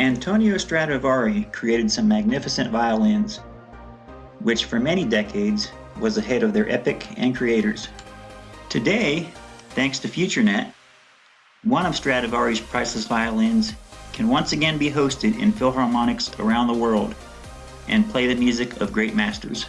Antonio Stradivari created some magnificent violins, which for many decades was ahead of their epic and creators. Today, thanks to FutureNet, one of Stradivari's priceless violins can once again be hosted in philharmonics around the world and play the music of great masters.